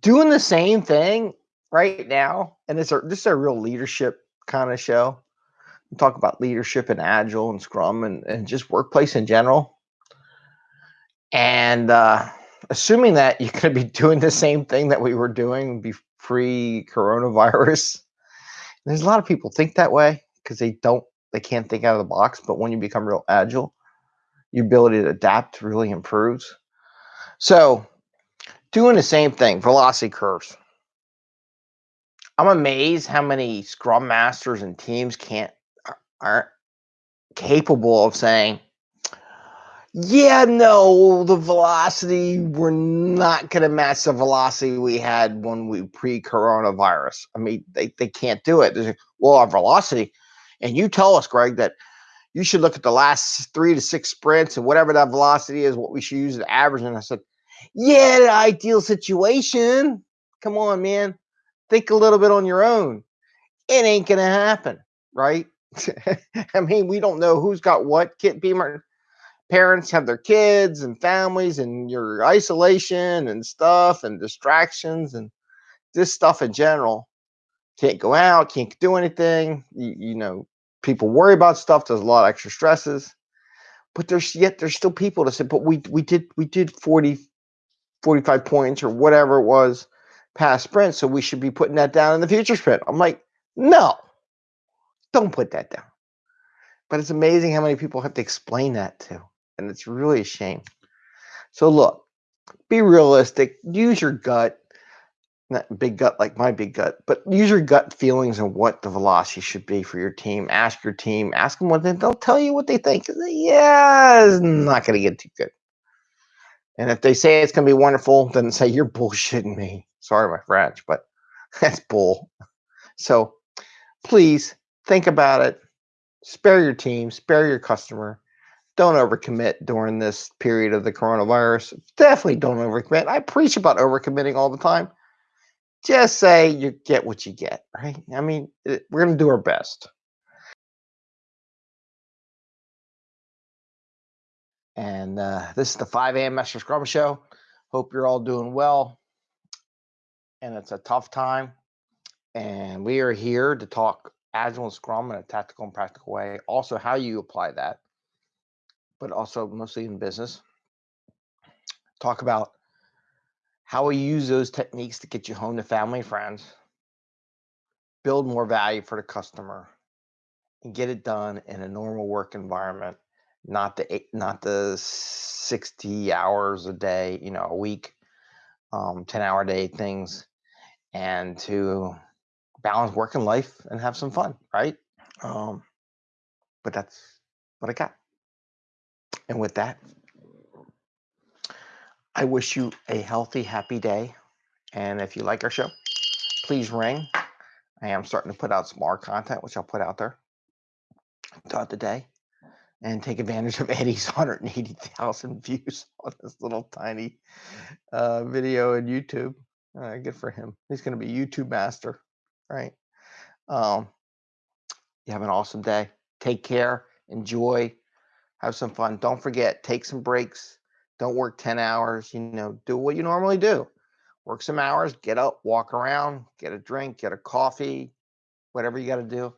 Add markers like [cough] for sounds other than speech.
doing the same thing right now, and it's a, this is a real leadership kind of show. We talk about leadership and agile and scrum and, and just workplace in general. And uh, assuming that you're going to be [laughs] doing the same thing that we were doing pre coronavirus, [laughs] there's a lot of people think that way because they don't, they can't think out of the box. But when you become real agile, your ability to adapt really improves. So, doing the same thing, velocity curves. I'm amazed how many scrum masters and teams can't aren't capable of saying, yeah, no, the velocity, we're not going to match the velocity we had when we pre coronavirus. I mean, they, they can't do it. Like, well, our velocity, and you tell us, Greg, that you should look at the last three to six sprints and whatever that velocity is, what we should use as average. And I said, yeah, the ideal situation. Come on, man. Think a little bit on your own. It ain't going to happen, right? [laughs] I mean, we don't know who's got what. Kit Beamer parents have their kids and families and your isolation and stuff and distractions and this stuff in general. Can't go out, can't do anything. You, you know, people worry about stuff. There's a lot of extra stresses. But there's yet there's still people to say, but we we did we did 40, 45 points or whatever it was past sprint. So we should be putting that down in the future sprint. I'm like, no, don't put that down. But it's amazing how many people have to explain that to and it's really a shame. So look, be realistic. Use your gut, not big gut like my big gut, but use your gut feelings and what the velocity should be for your team. Ask your team. Ask them what they, they'll tell you what they think. Yeah, it's not going to get too good. And if they say it's going to be wonderful, then say you're bullshitting me. Sorry, my French, but [laughs] that's bull. So please think about it. Spare your team. Spare your customer don't overcommit during this period of the coronavirus. Definitely don't overcommit. I preach about overcommitting all the time. Just say you get what you get, right? I mean, eh, we're going to do our best. And uh, this is the 5 a.m. Master Scrum Show. Hope you're all doing well. And it's a tough time. And we are here to talk Agile and Scrum in a tactical and practical way. Also, how you apply that but also mostly in business. Talk about how we use those techniques to get you home to family and friends, build more value for the customer, and get it done in a normal work environment, not the eight, not the 60 hours a day, you know, a week, um, 10 hour day things, and to balance work and life and have some fun, right? Um, but that's what I got. And with that, I wish you a healthy, happy day. And if you like our show, please ring. I am starting to put out some more content, which I'll put out there throughout the day. And take advantage of Eddie's [laughs] 180,000 views on this little tiny uh, video in YouTube. Uh, good for him. He's going to be YouTube master, right? Um, you have an awesome day. Take care. Enjoy have some fun. Don't forget, take some breaks. Don't work 10 hours. You know, do what you normally do. Work some hours, get up, walk around, get a drink, get a coffee, whatever you got to do.